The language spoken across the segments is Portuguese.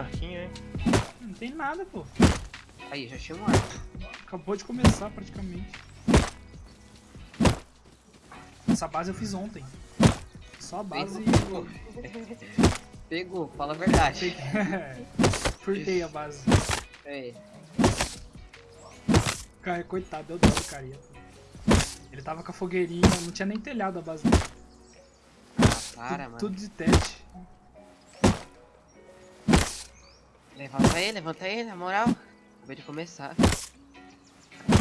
arquinho, hein? Não tem nada, pô. Aí, já tinha um arco. Acabou de começar praticamente. Essa base eu fiz ontem. Só a base Pegou, fala a verdade. Furtei a base. É. Cara, coitado, deu dó carinha. Ele tava com a fogueirinha, não tinha nem telhado a base dele. Ah, para, tudo, mano. tudo de teste. Levanta ele, levanta ele, na moral. Acabei de começar.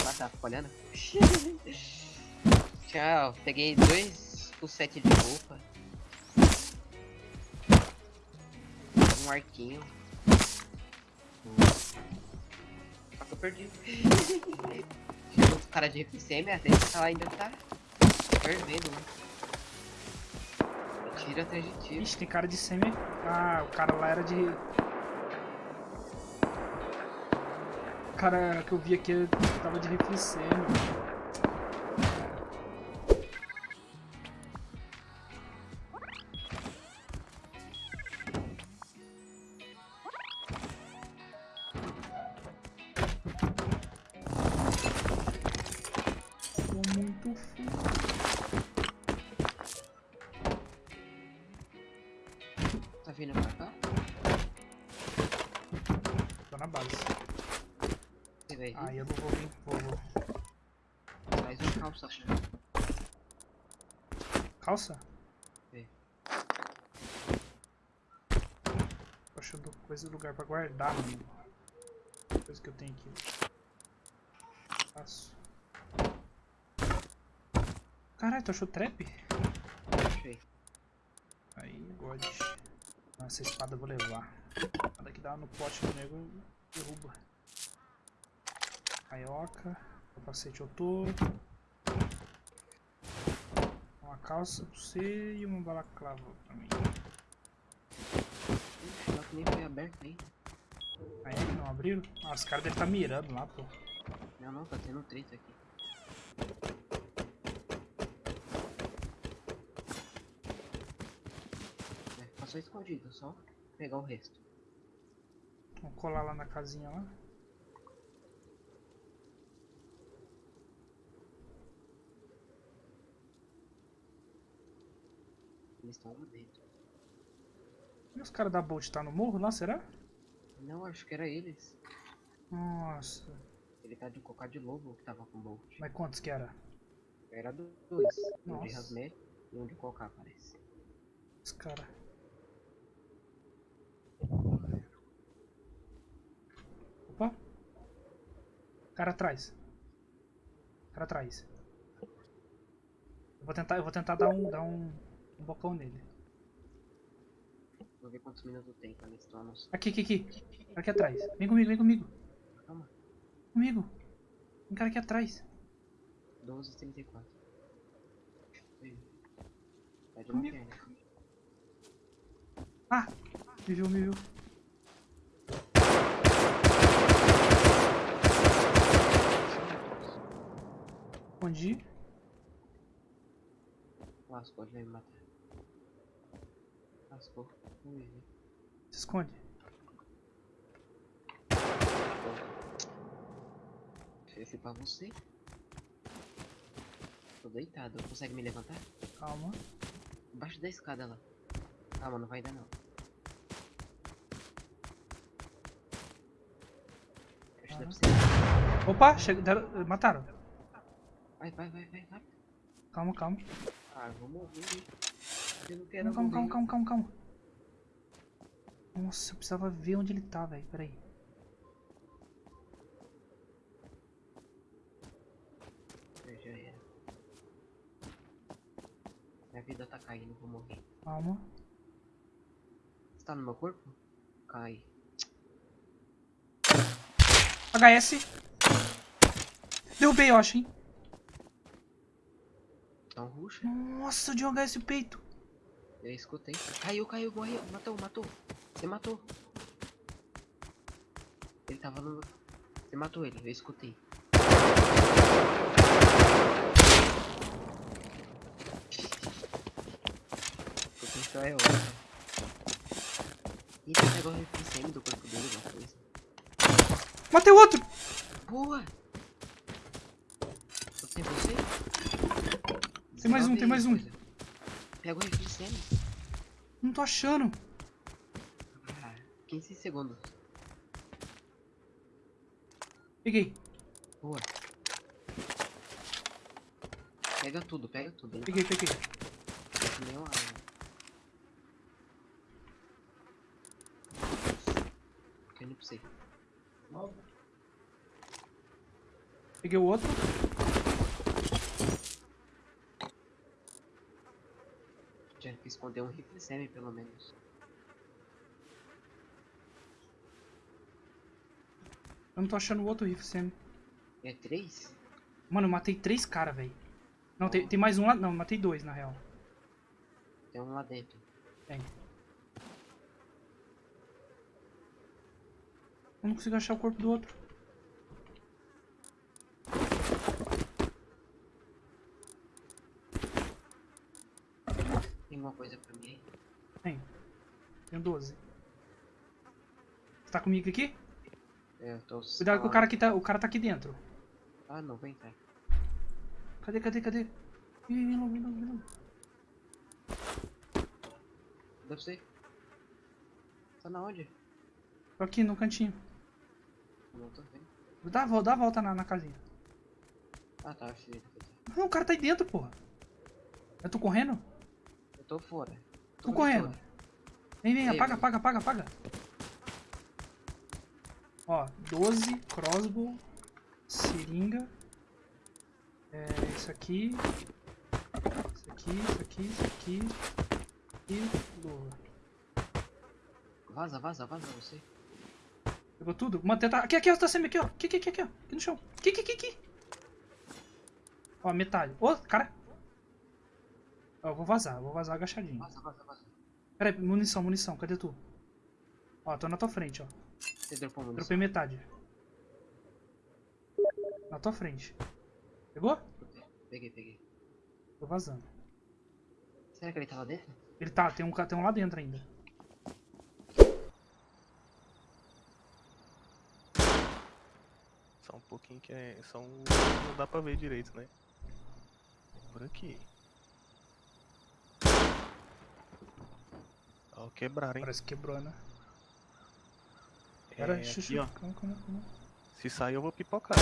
Ah, tá, olhando. Tchau, peguei dois o set de roupa. Um arquinho. Só que eu perdi. Chegou os caras de FCM, até esse cara ainda tá fervendo, né? Tira atrás de tiro. Ixi, tem cara de semi. Ah, o cara lá era de. Cara que eu vi aqui tava de semi. Tô muito full. Tá vindo pra cá? Tô na base. Aí eu não vou vir. Vou, vou. Traz um calça. Calça? É. Tô achando coisa lugar pra guardar, mano. Coisa que eu tenho aqui. Faço. Caralho, tu achou trap? Achei. Aí, God. Essa espada eu vou levar. Nada que dá no pote do nego, derruba. Caioca. Capacete eu tô. Uma calça pra você e uma balaclava pra mim. Ixi, que nem foi aberto ainda. Aí que não abriram? Ah, os caras devem estar mirando lá, pô. Não, não, tá tendo treta aqui. É, passou escondido, só pegar o resto. Vamos colar lá na casinha lá. Eles estão lá dentro. E os caras da Bolt tá no morro lá, será? Não, acho que era eles. Nossa. Ele tá de cocar de lobo que tava com Bolt. Mas quantos que era? Era do- dois. Um de Nossa. Rasmet e um de cocar, parece. Os caras. Opa. Cara atrás. Cara atrás. Eu vou tentar, eu vou tentar dar um, dar um, um bocão nele. Vou ver quantos minutos tem pra ver se tu almoço. Aqui, aqui, aqui. Aqui atrás. Vem comigo, vem comigo. Calma. Comigo. Tem cara aqui atrás. 12h34. Aí. Tá de Comigo. Ah! Me viu, me viu. Escondi. Lascou, ele vai me matar. Lascou. Se esconde. Esse pra você. Tô deitado. Consegue me levantar? Calma. Embaixo da escada lá. Calma, não vai dar não. Acho. Opa, chega, deram- mataram. Vai, vai, vai, vai, vai. Calma, calma. Ah, eu vou morrer. Eu não quero Calma, calma, calma, calma, calma. Nossa, eu precisava ver onde ele tá, velho. Pera aí. Eu já era. Minha vida tá caindo, vou morrer. Calma. Você tá no meu corpo? Cai. HS. Derrubei, eu acho, hein. Então ruxa. Nossa, de um HS o peito. Eu escutei. Caiu, caiu, morreu. Matou, matou. Você matou. Ele tava no. Você matou ele, eu escutei. Escutei só eu. Ih, você pegou o refém do corpo dele, alguma coisa. Matei o outro! Boa! Só tem você? Tem mais um, tem mais um. Pega o refém Não tô achando. Ah, 15 segundos. Peguei, Boa. Pega tudo, pega tudo. peguei, peguei. Nenhuma arma. Caindo pra você. Peguei o outro. Tinha que esconder um rifle semi, pelo menos. Eu não tô achando o outro rifle semi. É três? Mano, eu matei três caras, velho. Não, tem, tem mais um lá. Não, matei dois, na real. Tem um lá dentro. Tem. Eu não consigo achar o corpo do outro. Tem alguma coisa pra mim aí? Tem. Tenho 12. Você tá comigo aqui? É, eu tô Cuidado que o cara aqui tá. O cara tá aqui dentro. Ah, não, vem entrar. Cadê, cadê, cadê? Ih, vem logo, vem logo, vem logo. Deve ser. Tá na onde? Tô aqui no cantinho. Não tô vendo. Dá a volta, dá a volta na, na casinha. Ah, tá, achei. Não, o cara tá aí dentro, porra. Eu tô correndo? Tô fora. Tô ali correndo. fora. Vem, vem, Ei, apaga, vem. apaga, apaga, apaga. Ó, 12, crossbow, seringa. É, isso aqui. Isso aqui, isso aqui, isso aqui. E luva. Vaza, vaza, vaza você. Pegou tudo? Mano, tenta... Aqui, aqui, ó, tá sendo aqui, ó. Aqui, aqui, aqui, aqui, ó. Aqui no chão. Aqui, aqui, aqui, aqui. Ó, metade. Ô, cara. Ó, eu vou vazar, vou vazar agachadinho. Vaza, vaza, vaza. Pera aí, munição, munição, cadê tu? Ó, tô na tua frente, ó. Você dropou munição? Dropei metade. Na tua frente. Pegou? Peguei, peguei. Tô vazando. Será que ele tá lá dentro? Ele tá, tem um, tem um lá dentro ainda. Só um pouquinho que é. Só um. Não dá pra ver direito, né? Por aqui. Ó, quebraram, hein? Parece que quebrou, né? Pera, É, xuxa, aqui, ó. calma, calma, calma. Se sair, eu vou pipocar.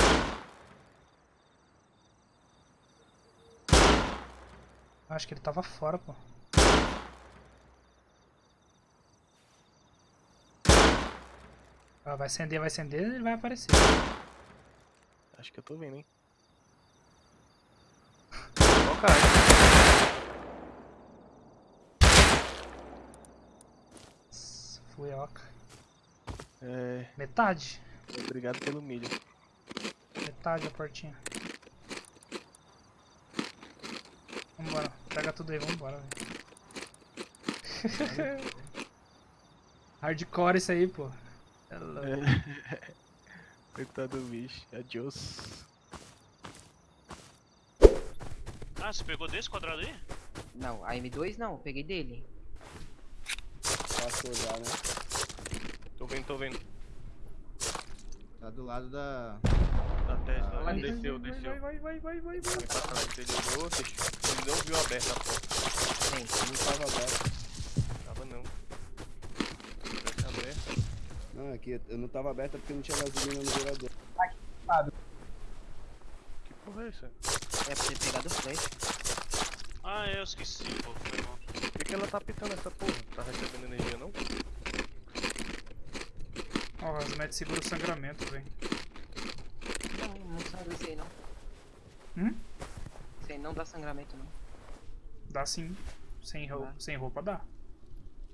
Acho que ele tava fora, pô. Ah, vai acender, vai acender, ele vai aparecer. Acho que eu tô vendo, hein? Ó, cara. Fuioca. É. Metade. Obrigado pelo milho. Metade a portinha. Vambora, pega tudo aí, vambora. velho. Hardcore isso aí, pô. É louco. É. Coitado do bicho. Adiós. Ah, você pegou desse quadrado aí? Não, a M2 não, peguei dele. Passou já, né? Tô vendo, tô vendo. Tá do lado da. Da Tesla. Ah, Ele vai, desceu, vai, desceu. Vai, vai, vai, vai, vai, vai. pra trás dele, olhou, deixou. Ele não viu aberta a porta. Tem. Não tava aberto. Tava não. Tivesse aberta. Não, aqui eu não tava aberta porque não tinha gasolina no gerador. Que porra é essa? É pra ter pegado o flash. Ah, eu esqueci, pô, foi mal. Por que, ela tá pitando essa porra? Tá recebendo energia não? Ó, as médias segura o sangramento, velho. Não, não sabe isso aí não. Hum? Isso aí não dá sangramento não. Dá sim. Sem, roupa, Dá. sem roupa dá.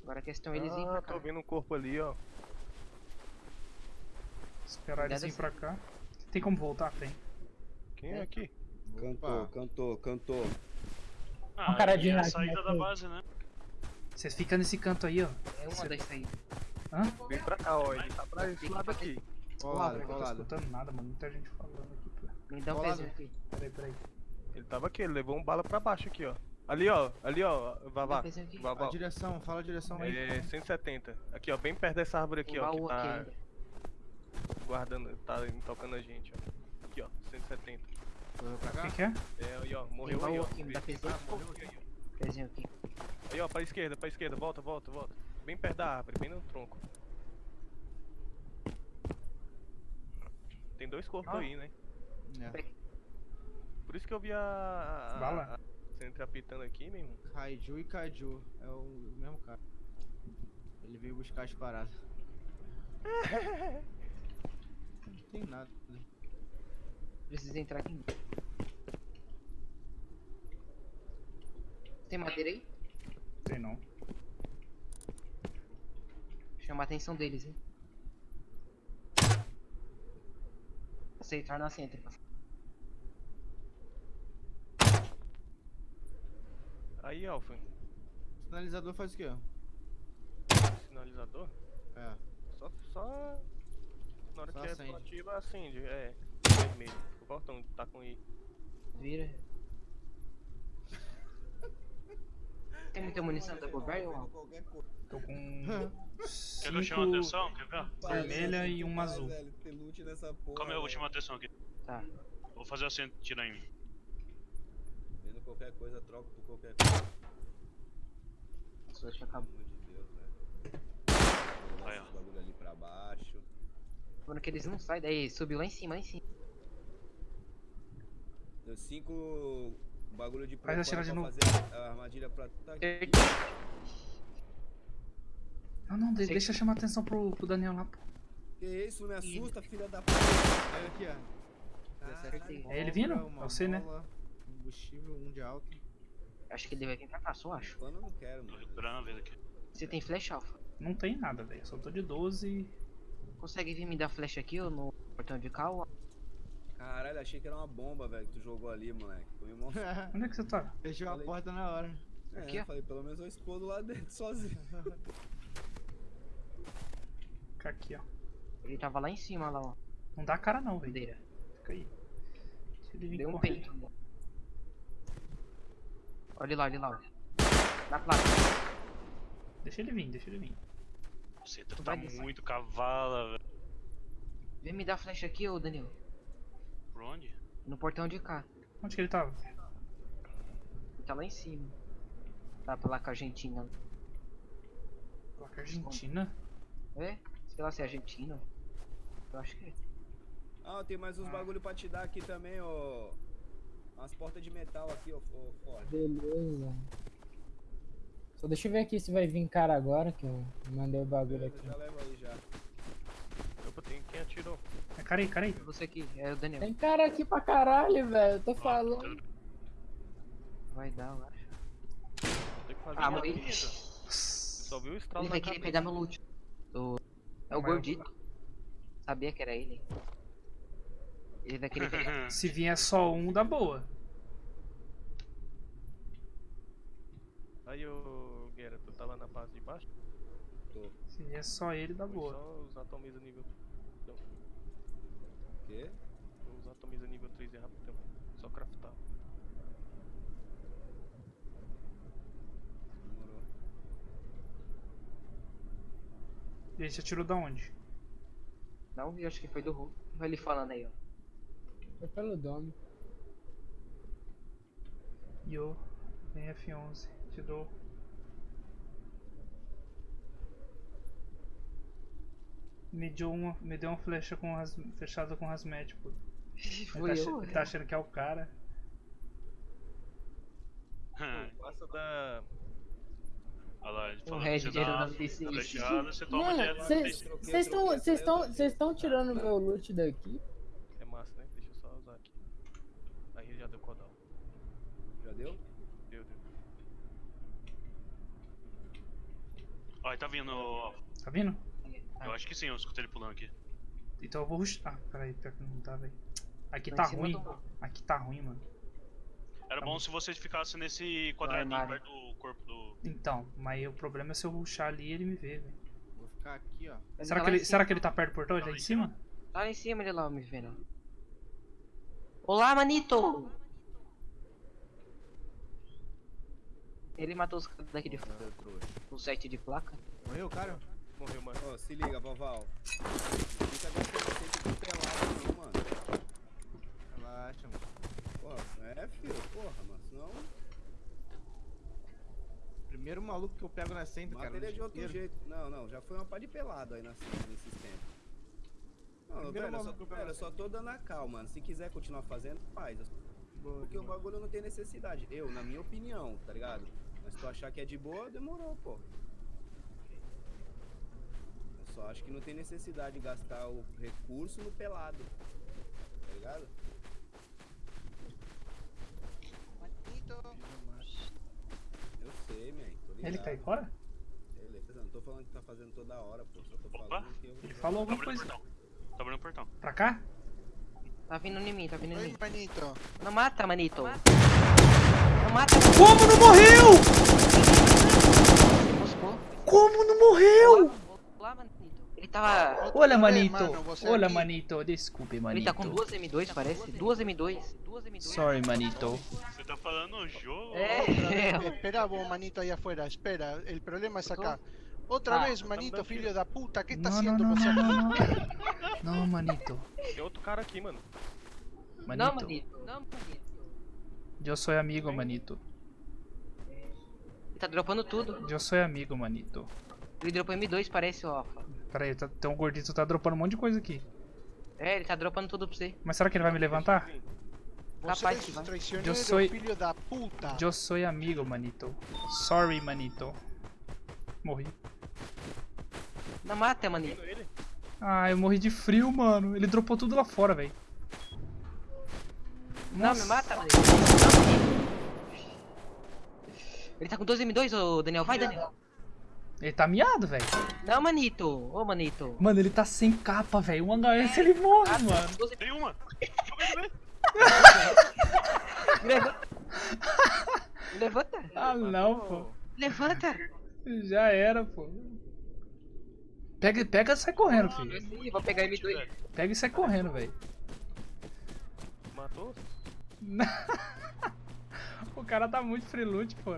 Agora a questão é eles irem pra Ah, cá. tô vendo um corpo ali, ó. Esperar eles virem pra cá. Tem como voltar? Tem. Quem é É. aqui? Cantou, cantou, cantou. Ah, cara e de é a saída da base, né? Vocês ficam nesse canto aí, ó. É uma das saídas. Hã? Vem pra cá, ó. Ele tá pra esse lado aqui. Porra, lado, velho, eu não tô escutando nada, mano. Muita gente falando aqui. pô. Me dá um pezinho aqui. Peraí, peraí. Ele tava aqui, ele levou um bala pra baixo aqui, ó. Ali, ó. Ali, ó. Vavá. Aqui. Vavá. A direção, fala a direção aí. É 170. Aqui, ó. Bem perto dessa árvore aqui, Tem ó. Que aqui tá ainda. guardando. Tá tocando a gente, ó. Aqui, ó. 170. Correu pra O cá? que, que é? É, aí, ó. Morreu aí, ó. aqui, me dá pezinho. Ah, morreu aqui, aí, ó. Pezinho aqui. Aí, ó. Pra esquerda, pra esquerda. Volta, volta, volta. Bem perto da árvore, bem no tronco. Tem dois corpos Ó. aí, né? É. Por isso que eu vi a. Bala. a- Sempre apitando aqui, meu irmão. Kaiju e Kaiju. É o mesmo cara. Ele veio buscar as paradas. Não tem nada. Precisa entrar aqui. Tem madeira aí? Sei não. Chama a atenção deles, hein? Aceitar na centro. Aí, Alfa. Sinalizador faz o quê? Sinalizador. É. Só. só... Na hora Só que é acende. ativa, acende. É. Vermelho. O portão tá com I. Vira. Tem muita munição da coisa. Tô com Quer que eu chame a cinco atenção? Quer ver? vermelha e uma azul. loot nessa porra, Como é a atenção aqui? Tá. Vou fazer assim, tira em mim. Vendo qualquer coisa, troco por qualquer coisa. Acabar. amor de Deus, velho. Vou Aí, ó. bagulho ali pra baixo. Quando que eles não saem, daí subiu lá em cima, lá em cima. Deu cinco bagulho de Faz atirar de pra novo. a armadilha pra... Tá aqui. Não, não, de- Sei- deixa eu chamar atenção pro, pro Daniel lá, pô. Que isso, me assusta, filha da puta. Olha aqui, ó. Acertei. É ele vindo? É você, né? Combustível, um de alto. Acho que ele vai vir pra cá, só acho. Pano eu não quero, Tô mano. recuperando a vida aqui. Você tem flecha alfa? Não tem nada, velho. Só tô de 12. Consegue vir me dar flecha aqui ou no portão de cá? Caralho, achei que era uma bomba, velho, que tu jogou ali, moleque. Foi um. Onde é que você tá? Fechou a Falei. porta na hora. Aqui, É, ó. falei, pelo menos eu explodo lá dentro sozinho. Fica aqui, ó. Ele tava lá em cima, lá, ó. Não dá cara não, velho. Fica aí. Deixa ele vir Deu um correndo. peito. Olha lá, olha lá. olha. Na placa. Deixa ele vir, deixa ele vir. Você Tu tá muito cavala, velho. Vem me dar flecha aqui, ô Danilo. Por onde? No portão de cá. Onde que ele tava? Ele tá lá em cima. Tá pela com a Argentina. Placa Argentina? É? Sei lá se é Argentina. Eu acho que é. Ah, tem mais uns bagulho pra te dar aqui também, ó. Umas portas de metal aqui, ó, ó Ford. Beleza. Só deixa eu ver aqui se vai vir cara agora, que eu mandei o bagulho Beleza, aqui. já leva aí já. Atirou. É, cara aí, cara aí. É você aqui, é o Daniel. Tem cara aqui pra caralho, velho. Eu tô falando. Vai dar, eu acho. Tem que fazer Ah, uma vida. Só viu o estralo Ele vai querer pegar meu loot. Do... É o Mas eu- gordito. Sabia que era ele. Ele vai querer pegar. Se vier só um, dá boa. Aí, ô Guerra, tu tá lá na parte de baixo? Tô. Se vier só ele, dá Foi boa. Só os atomiza nível. Quê? os atomiza nível 3 é rapidão. Só craftar. Demorou. E ele já tirou da onde? Não vi, acho que foi do Hulk. Vai ele falando aí, ó. Foi pelo dome. Yo, vem F11. Te dou. Me deu uma, me deu uma flecha com as, fechada com hazmat, pô. Ele Foi tá, eu. ele tá achando que é o cara. Pô, passa da. Olha lá, ele falou que dá flechada, você toma Mano, dinheiro. vocês estão vocês estão vocês estão tirando meu loot daqui? É massa, né? Deixa eu só usar aqui. Aí já deu cooldown. Já deu? Deu, deu. Ó, ele tá vindo. Tá vindo? Eu acho que sim, eu escutei ele pulando aqui. Então eu vou rushar. Ah, peraí, pior que não tá, velho. Aqui tá cima ruim. Aqui tá ruim, mano. Era Tá bom bom. se você ficasse nesse quadradinho armário. perto do corpo do. Então, mas o problema é se eu rushar ali e ele me ver, velho. Vou ficar aqui, ó. Ele Será tá que ele, será cima. que ele tá perto do portão? Ele tá lá em em cima? Tá lá em cima ele lá me vendo. Olá, manito! Ele matou os caras daqui de fora. O set de placa. Morreu, cara? Morreu, mano. Ô, se liga, Voval. Não fica gastando sempre com pelado, não, mano. Relaxa, mano. Pô, é, filho, porra, mano. Senão, Primeiro maluco que eu pego na centro, cara. mata ele no de outro inteiro. jeito. Não, não, já foi uma pá de pelado aí nessa- nesses tempos. Não, Primeiro velho, eu só, velho, eu na só tô dando a cal, mano. Se quiser continuar fazendo, faz. Boa Porque o demais. bagulho não tem necessidade. Eu, na minha opinião, tá ligado? Mas se tu achar que é de boa, demorou, pô. Eu só acho que não tem necessidade de gastar o recurso no pelado. Tá ligado? Eu sei, man. Tô ligado. Ele tá aí fora? Beleza, não tô falando que tá fazendo toda hora, pô. Só tô Opa. falando que eu. Ele falou Tá alguma coisa. portão. Tá abrindo o portão. Pra cá? Tá vindo em mim, tá vindo em mim. manito. Não mata, manito. Não mata, manito. Como não morreu? Moscou. Como não morreu? Lá, manito. Ele tava... Outro Olha, rolê, manito. mano, você Olha, aqui. manito. Desculpe, Ele manito. tá com duas M2, parece. Duas M2. Duas M2. Sorry, manito. Você tá falando no jogo? É. Espera vos, manito, ahí afuera. Espera, el problema es acá. Otra Ah, vez, manito, filho da puta. ¿Qué está não, haciendo não, você não, aqui? não, não. Não, manito. Tem outro cara aqui, mano. Não, Manito. manito. Não, manito. Eu sou amigo, manito. Ele tá dropando tudo. Eu sou amigo, manito. Ele dropou M2, parece, ó. Pera aí, tá, tem um gordito tá dropando um monte de coisa aqui. É, ele tá dropando tudo pra você. Mas será que ele vai me levantar? Você Capaz es que un vai. traicionero, Yo soy- filho da puta. Eu sou amigo, manito. Sorry, manito. Morri. Não mata, manito. Ah, eu morri de frio, mano. Ele dropou tudo lá fora, velho. Não, me mata, manito. Ele tá com 12 M2, ô Daniel. Vai, Daniel. Ele tá miado, velho. Não, manito. Ô, manito. Mano, ele tá sem capa, velho. Um HS ele morre, Ah, mano. 12 Tem uma! Levanta. Levanta. Ah, não, pô. Levanta. Já era, pô. Pega, pega e sai correndo, filho. Ih, vou pegar M2. Pega e sai correndo, velho. Matou? o cara tá muito freelute, pô.